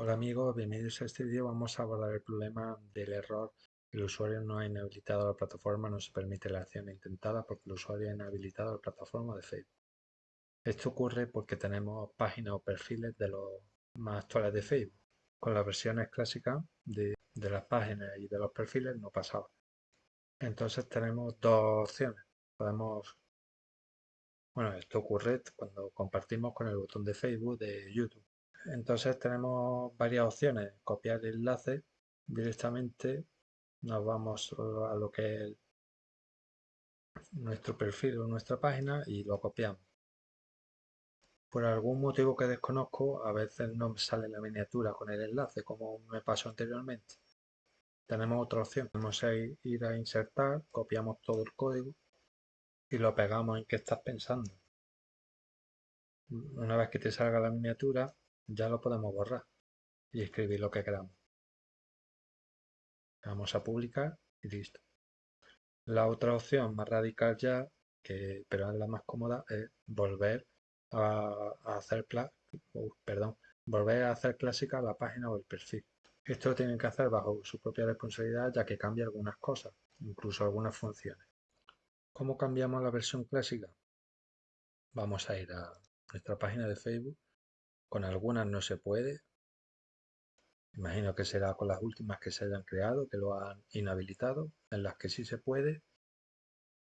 Hola amigos, bienvenidos a este vídeo. Vamos a abordar el problema del error. El usuario no ha inhabilitado la plataforma, no se permite la acción intentada porque el usuario ha inhabilitado la plataforma de Facebook. Esto ocurre porque tenemos páginas o perfiles de los más actuales de Facebook. Con las versiones clásicas de, de las páginas y de los perfiles no pasaba. Entonces tenemos dos opciones. Podemos... Bueno, esto ocurre cuando compartimos con el botón de Facebook de YouTube entonces tenemos varias opciones. Copiar el enlace directamente. Nos vamos a lo que es nuestro perfil o nuestra página y lo copiamos. Por algún motivo que desconozco, a veces no sale la miniatura con el enlace, como me pasó anteriormente. Tenemos otra opción. Vamos a ir a insertar, copiamos todo el código y lo pegamos en que estás pensando. Una vez que te salga la miniatura, ya lo podemos borrar y escribir lo que queramos. Vamos a publicar y listo. La otra opción más radical ya, que, pero es la más cómoda, es volver a, hacer perdón, volver a hacer clásica la página o el perfil. Esto lo tienen que hacer bajo su propia responsabilidad ya que cambia algunas cosas, incluso algunas funciones. ¿Cómo cambiamos la versión clásica? Vamos a ir a nuestra página de Facebook con algunas no se puede. Imagino que será con las últimas que se hayan creado, que lo han inhabilitado. En las que sí se puede,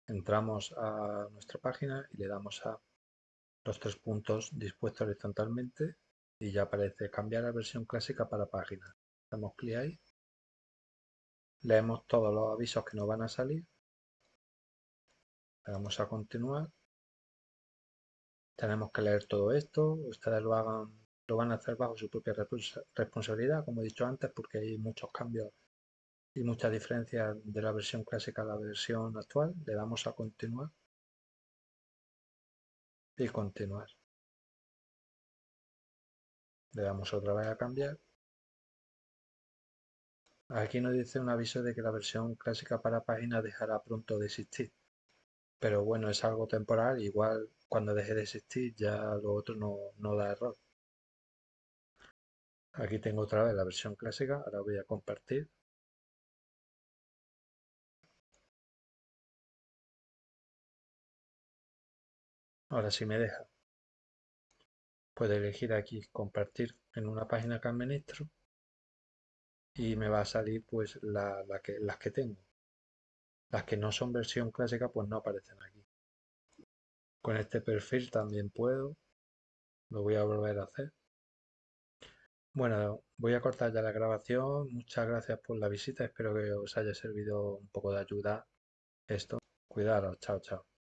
entramos a nuestra página y le damos a los tres puntos dispuestos horizontalmente y ya aparece cambiar la versión clásica para página. Damos clic ahí. Leemos todos los avisos que nos van a salir. Le damos a continuar tenemos que leer todo esto, ustedes lo hagan, lo van a hacer bajo su propia responsabilidad, como he dicho antes, porque hay muchos cambios y muchas diferencias de la versión clásica a la versión actual. Le damos a continuar y continuar. Le damos otra vez a cambiar. Aquí nos dice un aviso de que la versión clásica para páginas dejará pronto de existir. Pero bueno, es algo temporal, igual cuando deje de existir ya lo otro no, no da error. Aquí tengo otra vez la versión clásica, ahora voy a compartir. Ahora si me deja, puedo elegir aquí compartir en una página que administro y me va a salir pues la, que, las que tengo. Las que no son versión clásica pues no aparecen aquí. Con este perfil también puedo. Lo voy a volver a hacer. Bueno, voy a cortar ya la grabación. Muchas gracias por la visita. Espero que os haya servido un poco de ayuda esto. Cuidaros. Chao, chao.